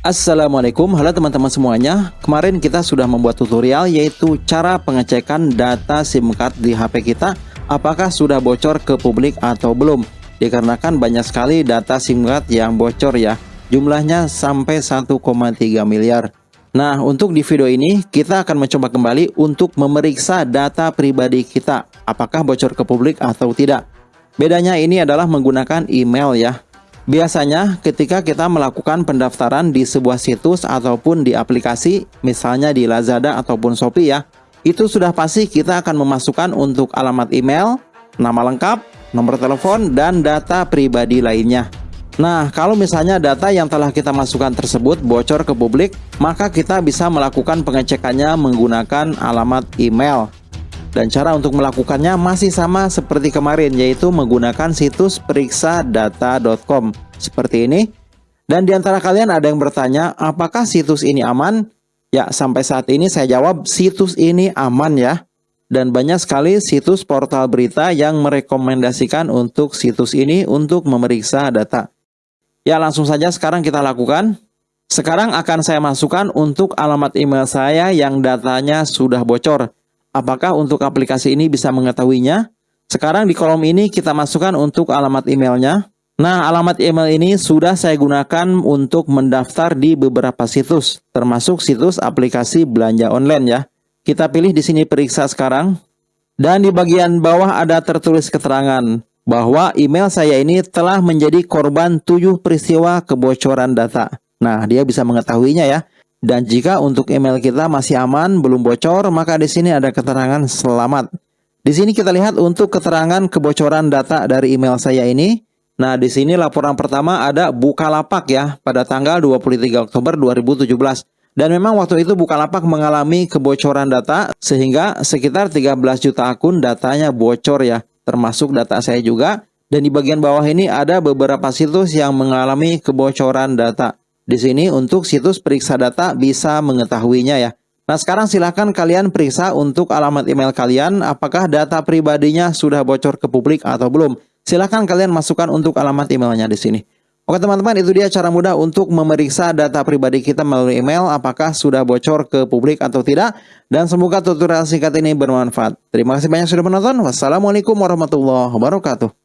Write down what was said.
Assalamualaikum, halo teman-teman semuanya. Kemarin kita sudah membuat tutorial yaitu cara pengecekan data SIM card di HP kita. Apakah sudah bocor ke publik atau belum? Dikarenakan banyak sekali data SIM card yang bocor ya. Jumlahnya sampai 1,3 miliar. Nah untuk di video ini kita akan mencoba kembali untuk memeriksa data pribadi kita. Apakah bocor ke publik atau tidak? Bedanya ini adalah menggunakan email ya Biasanya ketika kita melakukan pendaftaran di sebuah situs ataupun di aplikasi, misalnya di Lazada ataupun Shopee ya, itu sudah pasti kita akan memasukkan untuk alamat email, nama lengkap, nomor telepon, dan data pribadi lainnya. Nah, kalau misalnya data yang telah kita masukkan tersebut bocor ke publik, maka kita bisa melakukan pengecekannya menggunakan alamat email. Dan cara untuk melakukannya masih sama seperti kemarin yaitu menggunakan situs periksa-data.com seperti ini. Dan di antara kalian ada yang bertanya, apakah situs ini aman? Ya, sampai saat ini saya jawab situs ini aman ya. Dan banyak sekali situs portal berita yang merekomendasikan untuk situs ini untuk memeriksa data. Ya, langsung saja sekarang kita lakukan. Sekarang akan saya masukkan untuk alamat email saya yang datanya sudah bocor. Apakah untuk aplikasi ini bisa mengetahuinya? Sekarang di kolom ini kita masukkan untuk alamat emailnya. Nah, alamat email ini sudah saya gunakan untuk mendaftar di beberapa situs, termasuk situs aplikasi belanja online ya. Kita pilih di sini periksa sekarang. Dan di bagian bawah ada tertulis keterangan bahwa email saya ini telah menjadi korban tujuh peristiwa kebocoran data. Nah, dia bisa mengetahuinya ya. Dan jika untuk email kita masih aman, belum bocor, maka di sini ada keterangan selamat. Di sini kita lihat untuk keterangan kebocoran data dari email saya ini. Nah, di sini laporan pertama ada Bukalapak ya pada tanggal 23 Oktober 2017. Dan memang waktu itu Bukalapak mengalami kebocoran data sehingga sekitar 13 juta akun datanya bocor ya, termasuk data saya juga. Dan di bagian bawah ini ada beberapa situs yang mengalami kebocoran data. Di sini untuk situs periksa data bisa mengetahuinya ya. Nah sekarang silahkan kalian periksa untuk alamat email kalian apakah data pribadinya sudah bocor ke publik atau belum. Silahkan kalian masukkan untuk alamat emailnya di sini. Oke teman-teman itu dia cara mudah untuk memeriksa data pribadi kita melalui email apakah sudah bocor ke publik atau tidak. Dan semoga tutorial singkat ini bermanfaat. Terima kasih banyak sudah menonton. Wassalamualaikum warahmatullahi wabarakatuh.